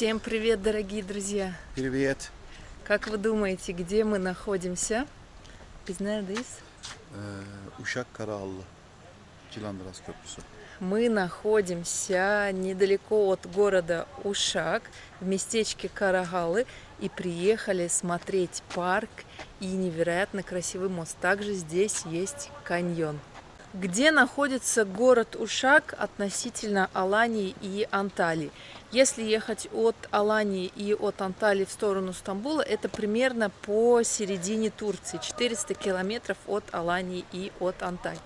Всем привет, дорогие друзья! Привет. Как вы думаете, где мы находимся? Biz neredeyiz? Ee, Uşak Karaağlı. Cilandıras Köprüsü. Мы находимся недалеко от города Ушак, в местечке Карагалы, и приехали смотреть парк и невероятно красивый мост. Также здесь есть каньон. Где находится город Ушак относительно Алании и Анталии? Если ехать от Алании и от Анталии в сторону Стамбула, это примерно по середине Турции, 400 километров от Алании и от Анталии.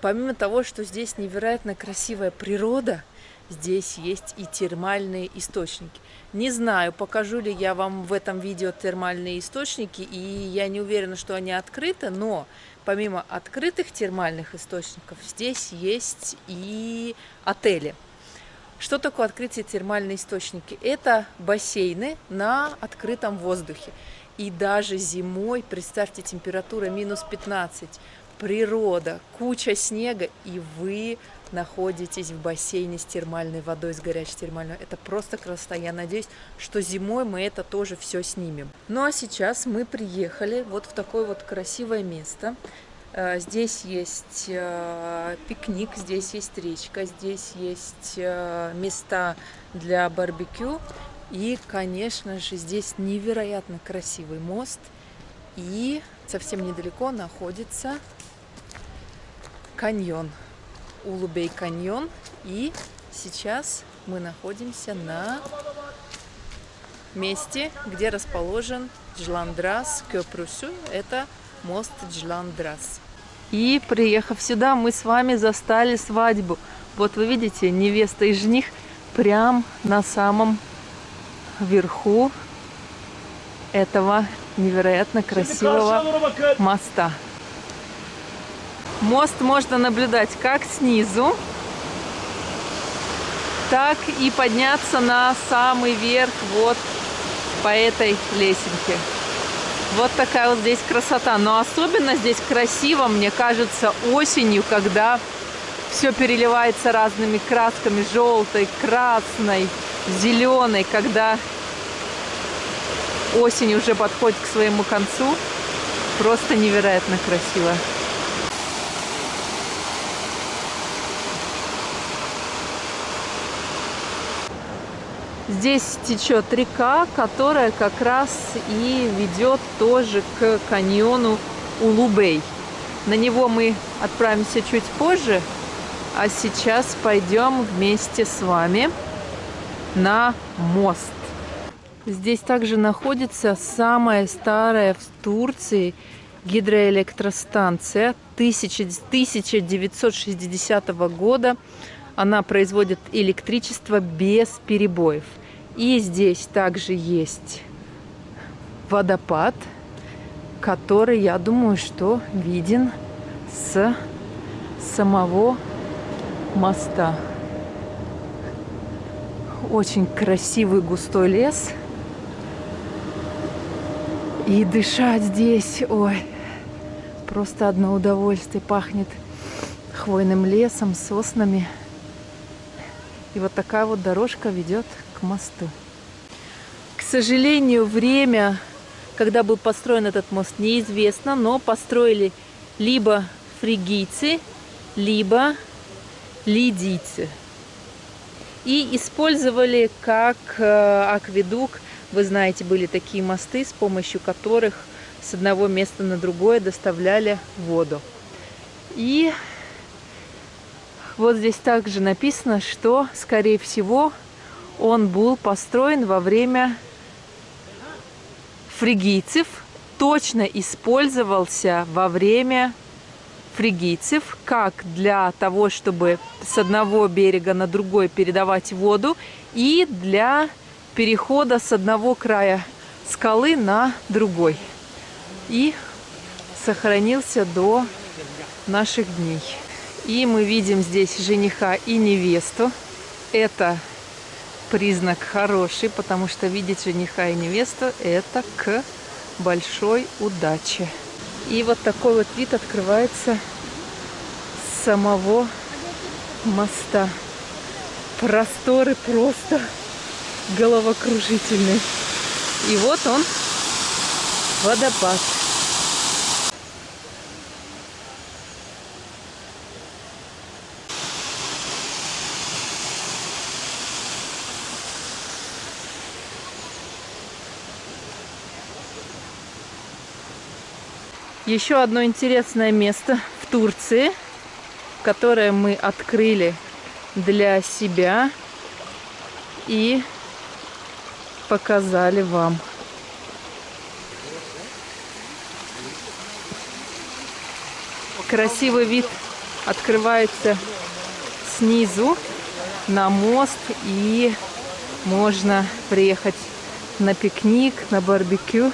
Помимо того, что здесь невероятно красивая природа, здесь есть и термальные источники. Не знаю, покажу ли я вам в этом видео термальные источники, и я не уверена, что они открыты, но помимо открытых термальных источников, здесь есть и отели. Что такое открытие термальные источники? Это бассейны на открытом воздухе. И даже зимой, представьте, температура минус 15, природа, куча снега, и вы находитесь в бассейне с термальной водой, с горячей термальной. Это просто красота. Я надеюсь, что зимой мы это тоже все снимем. Ну а сейчас мы приехали вот в такое вот красивое место. Э, здесь есть э, пикник, здесь есть речка, здесь есть э, места для барбекю. И, конечно же, здесь невероятно красивый мост. И совсем недалеко находится каньон. Улубей каньон. И сейчас мы находимся на месте, где расположен Джландрас Köprüsü. Это мост Джландрас. И приехав сюда, мы с вами застали свадьбу. Вот вы видите, невеста и жених прям на самом верху этого невероятно красивого моста. Мост можно наблюдать как снизу, так и подняться на самый верх вот по этой лесенке. Вот такая вот здесь красота. Но особенно здесь красиво, мне кажется, осенью, когда все переливается разными красками. Желтой, красной, зеленой. Когда осень уже подходит к своему концу. Просто невероятно красиво. Здесь течет река, которая как раз и ведет тоже к каньону Улубей. На него мы отправимся чуть позже, а сейчас пойдем вместе с вами на мост. Здесь также находится самая старая в Турции гидроэлектростанция 1960 года. Она производит электричество без перебоев. И здесь также есть водопад, который, я думаю, что виден с самого моста. Очень красивый густой лес. И дышать здесь, ой, просто одно удовольствие. Пахнет хвойным лесом, соснами. И вот такая вот дорожка ведет к мосту. К сожалению, время, когда был построен этот мост, неизвестно, но построили либо фригийцы, либо лидийцы. И использовали как э, акведук, вы знаете, были такие мосты, с помощью которых с одного места на другое доставляли воду. И вот здесь также написано, что, скорее всего, он был построен во время фригийцев, точно использовался во время фригийцев, как для того, чтобы с одного берега на другой передавать воду, и для перехода с одного края скалы на другой. И сохранился до наших дней. И мы видим здесь жениха и невесту. Это признак хороший, потому что видеть жениха и невесту – это к большой удаче. И вот такой вот вид открывается с самого моста. Просторы просто головокружительный. И вот он, водопад. Еще одно интересное место в Турции, которое мы открыли для себя и показали вам. Красивый вид открывается снизу на мост и можно приехать на пикник, на барбекю.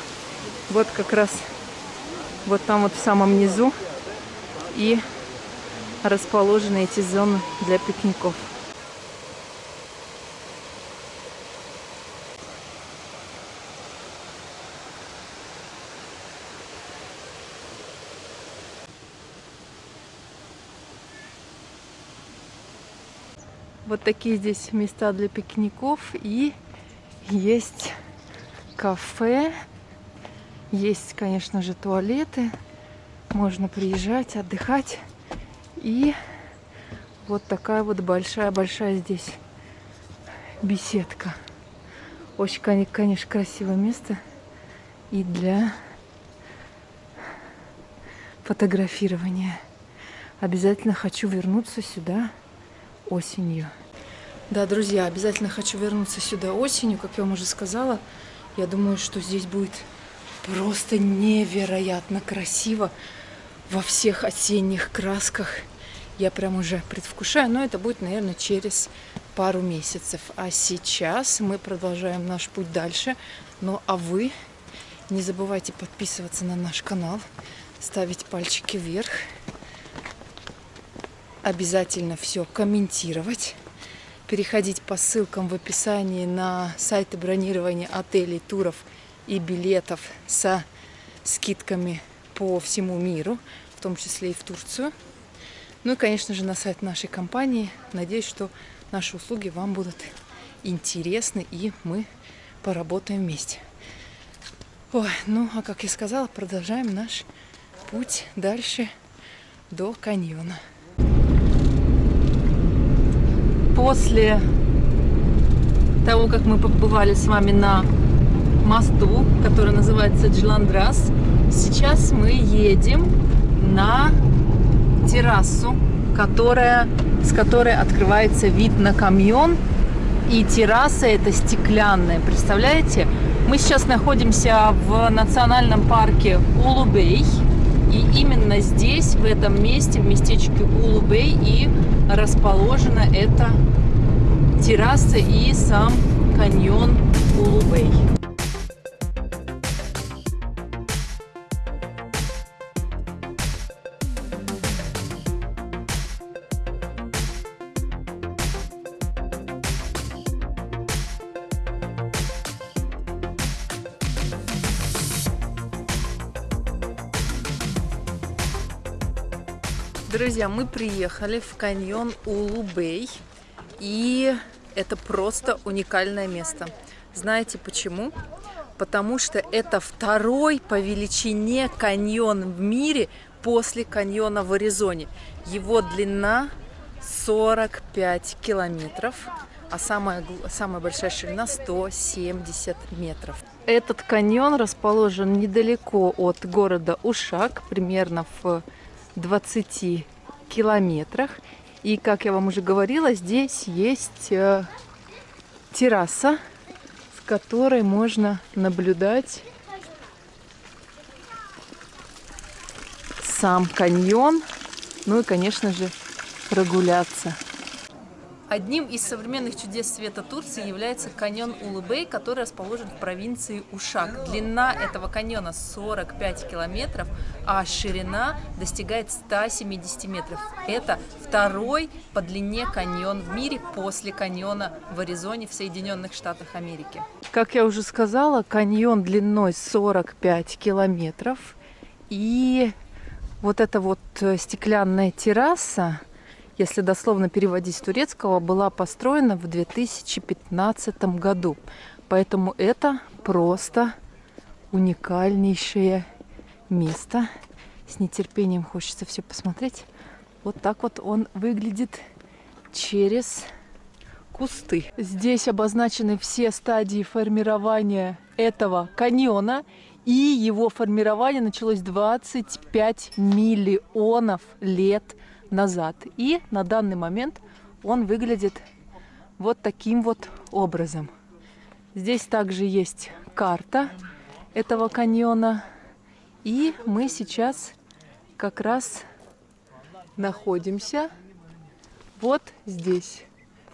Вот как раз вот там вот в самом низу. И расположены эти зоны для пикников. Вот такие здесь места для пикников. И есть кафе, есть, конечно же, туалеты, можно приезжать, отдыхать. И вот такая вот большая-большая здесь беседка. Очень, конечно, красивое место и для фотографирования. Обязательно хочу вернуться сюда осенью. Да, друзья, обязательно хочу вернуться сюда осенью, как я вам уже сказала. Я думаю, что здесь будет просто невероятно красиво во всех осенних красках. Я прям уже предвкушаю, но это будет, наверное, через пару месяцев. А сейчас мы продолжаем наш путь дальше. Ну а вы не забывайте подписываться на наш канал, ставить пальчики вверх обязательно все комментировать, переходить по ссылкам в описании на сайты бронирования отелей, туров и билетов со скидками по всему миру, в том числе и в Турцию. Ну и, конечно же, на сайт нашей компании. Надеюсь, что наши услуги вам будут интересны и мы поработаем вместе. Ой, ну, а как я сказала, продолжаем наш путь дальше до каньона после того, как мы побывали с вами на мосту, который называется Джиландрас, сейчас мы едем на террасу, которая, с которой открывается вид на камьон. И терраса это стеклянная, представляете? Мы сейчас находимся в национальном парке Улубей. И именно здесь, в этом месте, в местечке Улубей, и расположена эта терраса и сам каньон Улубей. Друзья, мы приехали в каньон Улубей, и это просто уникальное место. Знаете почему? Потому что это второй по величине каньон в мире после каньона в Аризоне. Его длина 45 километров, а самая, самая большая ширина 170 метров. Этот каньон расположен недалеко от города Ушак, примерно в 20 километрах. И, как я вам уже говорила, здесь есть э, терраса, с которой можно наблюдать сам каньон, ну и, конечно же, прогуляться. Одним из современных чудес света Турции является каньон Улыбей, который расположен в провинции Ушак. Длина этого каньона 45 километров, а ширина достигает 170 метров. Это второй по длине каньон в мире после каньона в Аризоне в Соединенных Штатах Америки. Как я уже сказала, каньон длиной 45 километров. И вот эта вот э, стеклянная терраса, если дословно переводить с турецкого, была построена в 2015 году. Поэтому это просто уникальнейшее место. С нетерпением хочется все посмотреть. Вот так вот он выглядит через кусты. Здесь обозначены все стадии формирования этого каньона. И его формирование началось 25 миллионов лет назад. И на данный момент он выглядит вот таким вот образом. Здесь также есть карта этого каньона. И мы сейчас как раз находимся вот здесь,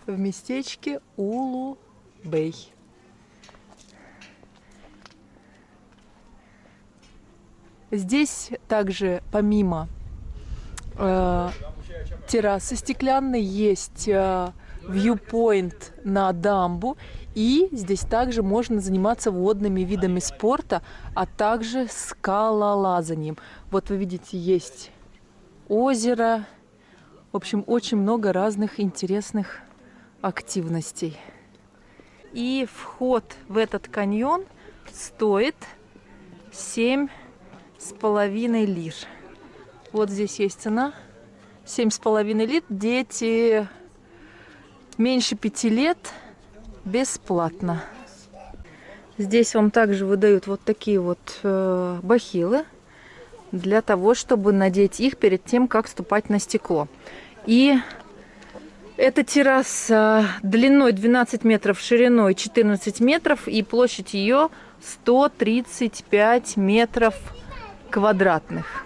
в местечке Улу-Бей. Здесь также помимо э, террасы стеклянной есть э, viewpoint на дамбу. И здесь также можно заниматься водными видами спорта, а также скалолазанием. Вот вы видите, есть озеро. В общем, очень много разных интересных активностей. И вход в этот каньон стоит 7 с половиной лир. Вот здесь есть цена. 7 с половиной лир. Дети меньше пяти лет бесплатно. Здесь вам также выдают вот такие вот э, бахилы для того, чтобы надеть их перед тем, как ступать на стекло. И эта терраса длиной 12 метров, шириной 14 метров и площадь ее 135 метров квадратных.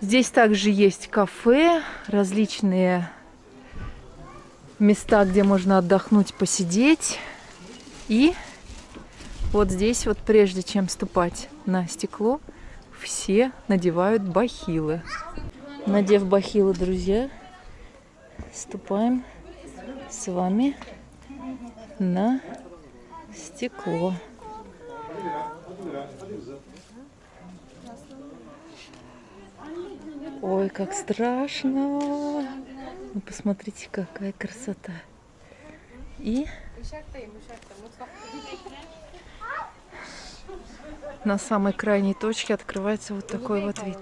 Здесь также есть кафе, различные места, где можно отдохнуть, посидеть. И вот здесь вот, прежде чем ступать на стекло, все надевают бахилы. Надев бахилы, друзья, ступаем с вами на стекло. Ой, как страшно! Ну, посмотрите, какая красота. И на самой крайней точке открывается вот такой вот вид.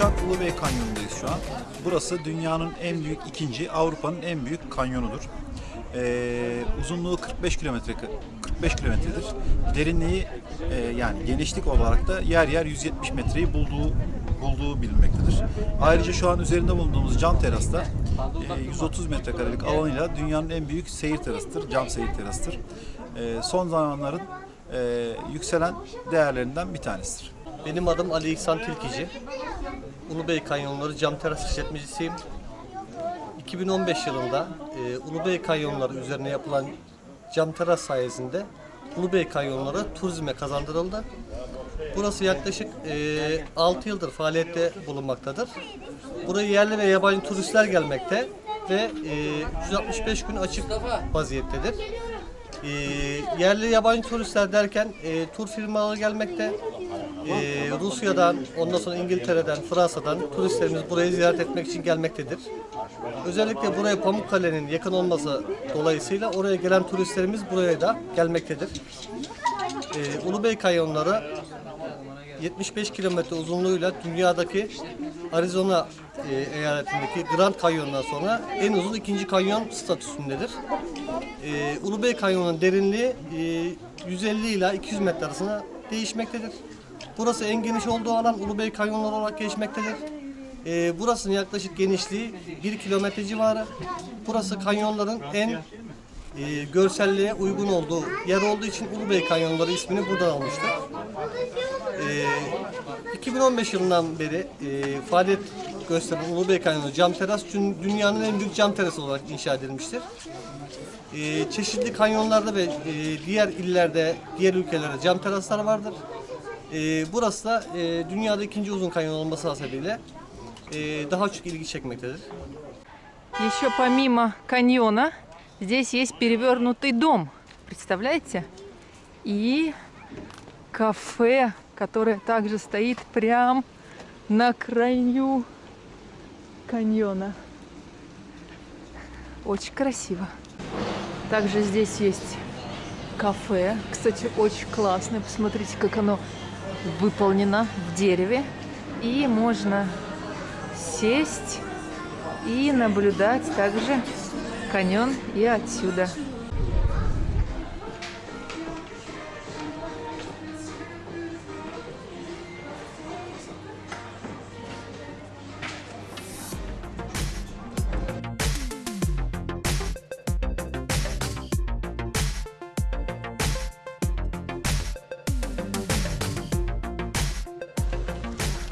Uşak Ulubey Kanyonu'ndayız şu an. Burası dünyanın en büyük, ikinci Avrupa'nın en büyük kanyonudur. Ee, uzunluğu 45 kilometre 45 kilometredir. Derinliği e, yani genişlik olarak da yer yer 170 metreyi bulduğu bulduğu bilinmektedir. Ayrıca şu an üzerinde bulunduğumuz cam terasta e, 130 metrekarelik alanıyla dünyanın en büyük seyir terasıdır. Cam seyir terasıdır. E, son zamanların e, yükselen değerlerinden bir tanesidir. Benim adım Ali İhsan Tilkici. Ulubey Kanyonları cam teras işletmecisiyim. 2015 yılında e, Ulubey Kanyonları üzerine yapılan cam teras sayesinde Ulubey Kanyonları turizme kazandırıldı. Burası yaklaşık e, 6 yıldır faaliyette bulunmaktadır. Buraya yerli ve yabancı turistler gelmekte ve e, 365 gün açık vaziyettedir. E, yerli yabancı turistler derken e, tur firmaları gelmekte. E, Rusya'dan, ondan sonra İngiltere'den, Fransa'dan turistlerimiz burayı ziyaret etmek için gelmektedir. Özellikle buraya Pamukkale'nin yakın olması dolayısıyla oraya gelen turistlerimiz buraya da gelmektedir. E, Ulubey Kanyonları 75 kilometre uzunluğuyla dünyadaki Arizona e, eyaletindeki Grand Canyon'dan sonra en uzun ikinci kanyon statüsündedir. E, Ulubey Kanyonu'nun derinliği e, 150 ila 200 metre arasında değişmektedir. Burası en geniş olduğu alan Ulubey Kanyonları olarak geçmektedir. E, burasının yaklaşık genişliği 1 kilometre civarı. Burası kanyonların en e, görselliğe uygun olduğu yer olduğu için Ulubey Kanyonları ismini buradan almıştır. Ee, 2015 yılından beri e, faaliyet gösteren Ulubey Kanyonu cam teras dün- dünyanın en büyük cam terası olarak inşa edilmiştir Ee, çeşitli kanyonlarda ve e, diğer illerde, diğer ülkelerde cam teraslar vardır. Ee, burası da e, dünyada ikinci uzun kanyon olması hasebiyle e, daha çok ilgi çekmektedir. Еще помимо каньона здесь есть перевернутый дом. Представляете? И кафе, которое также стоит прям на краю каньона. Очень красиво. Также здесь есть кафе. Кстати, очень классное. Посмотрите, как оно выполнено в дереве. И можно сесть и наблюдать также каньон и отсюда.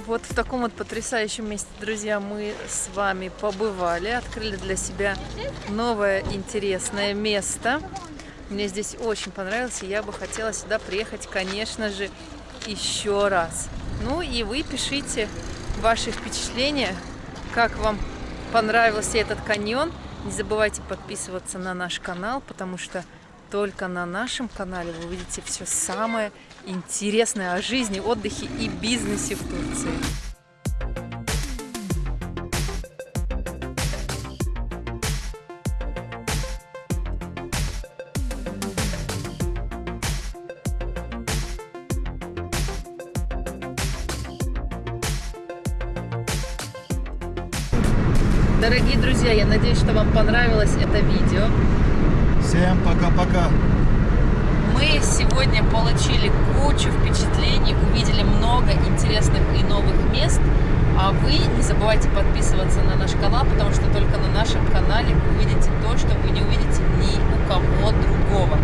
Вот в таком вот потрясающем месте, друзья, мы с вами побывали, открыли для себя новое интересное место. Мне здесь очень понравилось, и я бы хотела сюда приехать, конечно же, еще раз. Ну и вы пишите ваши впечатления, как вам понравился этот каньон. Не забывайте подписываться на наш канал, потому что только на нашем канале вы увидите все самое интересное о жизни, отдыхе и бизнесе в Турции. Дорогие друзья, я надеюсь, что вам понравилось это видео. Всем пока-пока. Мы сегодня получили кучу впечатлений, увидели много интересных и новых мест. А вы не забывайте подписываться на наш канал, потому что только на нашем канале вы увидите то, что вы не увидите ни у кого другого.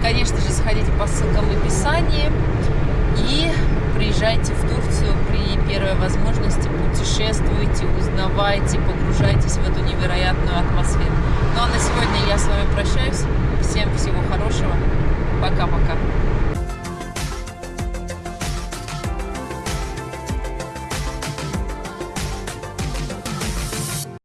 Конечно же, сходите по ссылкам в описании и приезжайте в Турцию при первой возможности, путешествуйте, узнавайте, погружайтесь в эту невероятную атмосферу. Ну а на сегодня я с вами прощаюсь. Всем всего хорошего. Пока-пока.